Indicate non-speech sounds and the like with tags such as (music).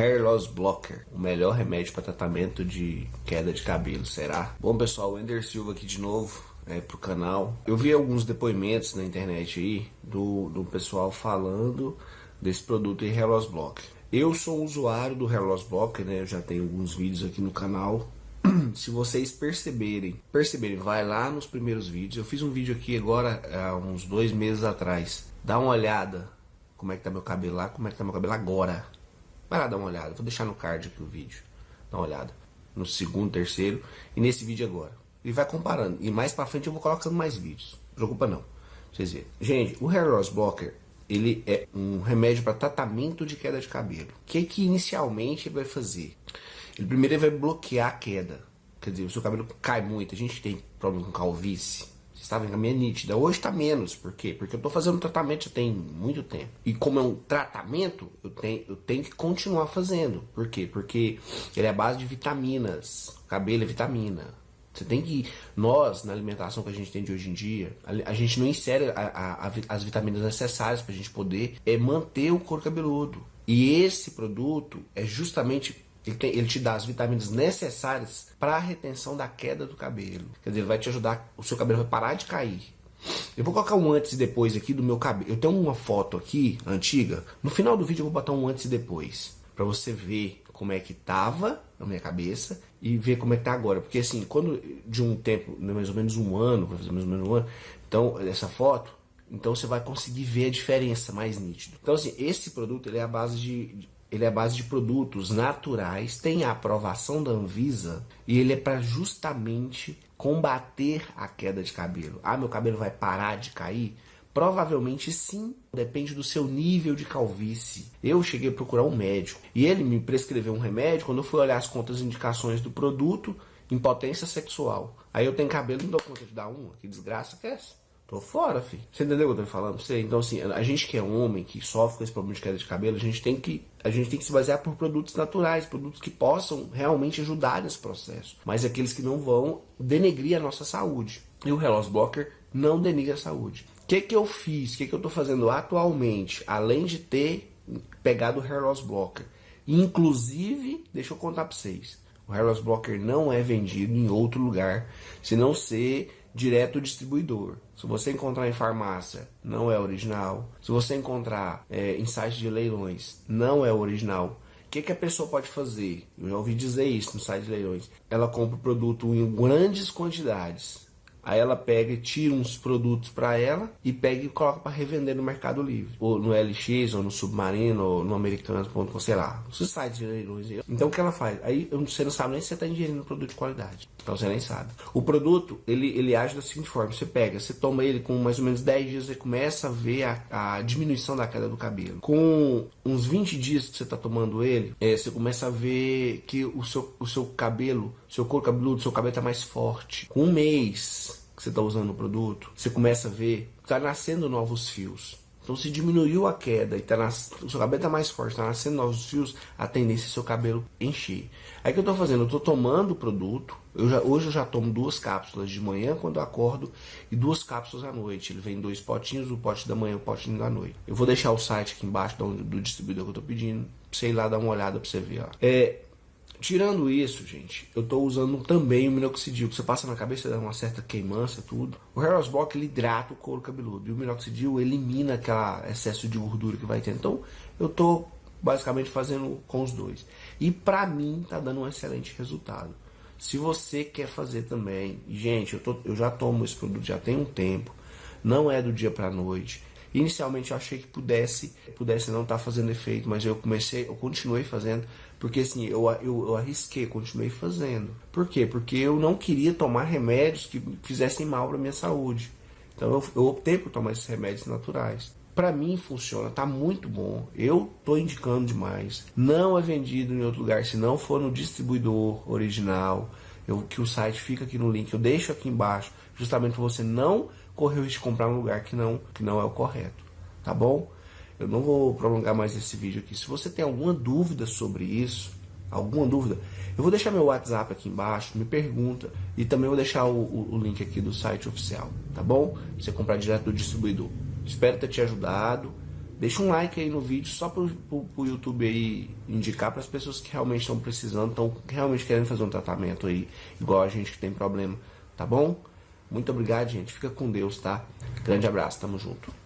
Hair Loss Blocker, o melhor remédio para tratamento de queda de cabelo, será? Bom pessoal, o Ender Silva aqui de novo é, pro canal. Eu vi alguns depoimentos na internet aí do, do pessoal falando desse produto Hair Loss Blocker. Eu sou usuário do Hair Loss Blocker, né? Eu já tenho alguns vídeos aqui no canal. (clears throat) Se vocês perceberem, perceberem, vai lá nos primeiros vídeos. Eu fiz um vídeo aqui agora há uns dois meses atrás. Dá uma olhada como é que tá meu cabelo lá, como é que tá meu cabelo agora. Vai lá dar uma olhada, vou deixar no card aqui o vídeo. Dá uma olhada. No segundo, terceiro e nesse vídeo agora. E vai comparando. E mais pra frente eu vou colocando mais vídeos. Preocupa não. Vocês verem. Gente, o Hair Loss Blocker, ele é um remédio para tratamento de queda de cabelo. O que que inicialmente ele vai fazer? Ele primeiro ele vai bloquear a queda. Quer dizer, o seu cabelo cai muito. A gente tem problema com calvície estava em minha nítida. Hoje está menos. Por quê? Porque eu estou fazendo tratamento já tem muito tempo. E como é um tratamento, eu tenho, eu tenho que continuar fazendo. Por quê? Porque ele é a base de vitaminas. Cabelo é vitamina. Você tem que. Nós, na alimentação que a gente tem de hoje em dia, a, a gente não insere a, a, as vitaminas necessárias para a gente poder é, manter o couro cabeludo. E esse produto é justamente ele, tem, ele, te dá as vitaminas necessárias para a retenção da queda do cabelo. Quer dizer, ele vai te ajudar, o seu cabelo vai parar de cair. Eu vou colocar um antes e depois aqui do meu cabelo. Eu tenho uma foto aqui, antiga. No final do vídeo eu vou botar um antes e depois. para você ver como é que tava na minha cabeça e ver como é que tá agora. Porque assim, quando de um tempo, né, mais ou menos um ano, vai fazer mais ou menos um ano, então, essa foto, então você vai conseguir ver a diferença mais nítido. Então assim, esse produto ele é a base de ele é base de produtos naturais, tem a aprovação da Anvisa e ele é para justamente combater a queda de cabelo. Ah, meu cabelo vai parar de cair? Provavelmente sim, depende do seu nível de calvície. Eu cheguei a procurar um médico e ele me prescreveu um remédio. Quando eu fui olhar as contas e indicações do produto, impotência sexual. Aí eu tenho cabelo e não dou conta de dar uma. Que desgraça que é essa? Tô fora, filho. Você entendeu o que eu tô falando você? Então, assim, a gente que é homem, que sofre com esse problema de queda de cabelo, a gente tem que, a gente tem que se basear por produtos naturais, produtos que possam realmente ajudar nesse processo. Mas aqueles que não vão denegrir a nossa saúde. E o Reloss Blocker não denigra a saúde. O que que eu fiz? O que que eu tô fazendo atualmente? Além de ter pegado o Hair Loss Blocker. Inclusive, deixa eu contar pra vocês. O Hair Loss Blocker não é vendido em outro lugar, se não ser direto distribuidor. Se você encontrar em farmácia, não é original. Se você encontrar é, em site de leilões, não é original. O que, que a pessoa pode fazer? Eu já ouvi dizer isso no site de leilões. Ela compra o produto em grandes quantidades Aí ela pega tira uns produtos para ela e pega e coloca para revender no Mercado Livre. Ou no LX, ou no Submarino, ou no Americanos.com, sei lá. Os sites de leilões. Então o que ela faz? Aí você não sabe nem se você está ingerindo produto de qualidade. Então você nem sabe. O produto, ele, ele age da seguinte forma. Você pega, você toma ele com mais ou menos 10 dias, você começa a ver a, a diminuição da queda do cabelo. Com uns 20 dias que você está tomando ele, é, você começa a ver que o seu, o seu cabelo, seu couro cabeludo, seu cabelo está mais forte. Com um mês que você está usando o produto, você começa a ver está nascendo novos fios. Então se diminuiu a queda e tá nas... o seu cabelo está mais forte, está nascendo novos fios, a tendência é seu cabelo encher. Aí o que eu estou fazendo? Eu estou tomando o produto, eu já, hoje eu já tomo duas cápsulas de manhã quando eu acordo e duas cápsulas à noite. Ele vem dois potinhos, o pote da manhã e o potinho da noite. Eu vou deixar o site aqui embaixo do, do distribuidor que eu estou pedindo, ir lá dar uma olhada para você ver. Ó. É, Tirando isso, gente, eu estou usando também o minoxidil, que você passa na cabeça, dá uma certa queimança, tudo. O Hair Block, ele hidrata o couro cabeludo, e o minoxidil elimina aquele excesso de gordura que vai ter. Então, eu estou basicamente fazendo com os dois. E pra mim, tá dando um excelente resultado. Se você quer fazer também, gente, eu, tô, eu já tomo esse produto já tem um tempo, não é do dia pra noite. Inicialmente eu achei que pudesse, pudesse não estar tá fazendo efeito, mas eu comecei, eu continuei fazendo, porque assim, eu, eu, eu arrisquei, continuei fazendo. Por quê? Porque eu não queria tomar remédios que fizessem mal para minha saúde. Então eu, eu optei por tomar esses remédios naturais. Para mim funciona, tá muito bom. Eu tô indicando demais. Não é vendido em outro lugar se não for no distribuidor original. Eu, que o site fica aqui no link, eu deixo aqui embaixo, justamente para você não correr o risco de comprar um lugar que não, que não é o correto. Tá bom? Eu não vou prolongar mais esse vídeo aqui. Se você tem alguma dúvida sobre isso, alguma dúvida, eu vou deixar meu WhatsApp aqui embaixo, me pergunta. E também vou deixar o, o, o link aqui do site oficial, tá bom? Pra você comprar direto do distribuidor. Espero ter te ajudado. Deixa um like aí no vídeo só pro, pro, pro YouTube aí indicar para as pessoas que realmente estão precisando, estão realmente querendo fazer um tratamento aí, igual a gente que tem problema, tá bom? Muito obrigado, gente. Fica com Deus, tá? Grande abraço, tamo junto.